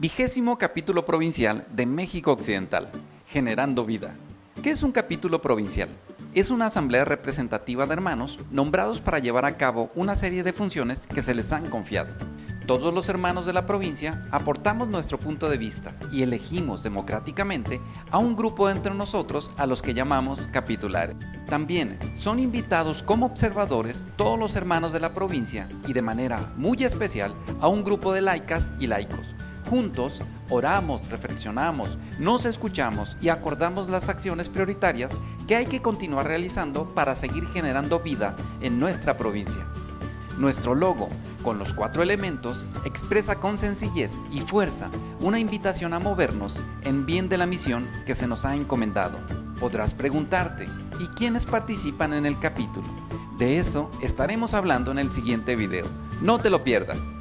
Vigésimo capítulo provincial de México Occidental, Generando Vida. ¿Qué es un capítulo provincial? Es una asamblea representativa de hermanos nombrados para llevar a cabo una serie de funciones que se les han confiado. Todos los hermanos de la provincia aportamos nuestro punto de vista y elegimos democráticamente a un grupo entre nosotros a los que llamamos capitulares. También son invitados como observadores todos los hermanos de la provincia y de manera muy especial a un grupo de laicas y laicos. Juntos oramos, reflexionamos, nos escuchamos y acordamos las acciones prioritarias que hay que continuar realizando para seguir generando vida en nuestra provincia. Nuestro logo, con los cuatro elementos, expresa con sencillez y fuerza una invitación a movernos en bien de la misión que se nos ha encomendado. Podrás preguntarte, ¿y quiénes participan en el capítulo? De eso estaremos hablando en el siguiente video. No te lo pierdas.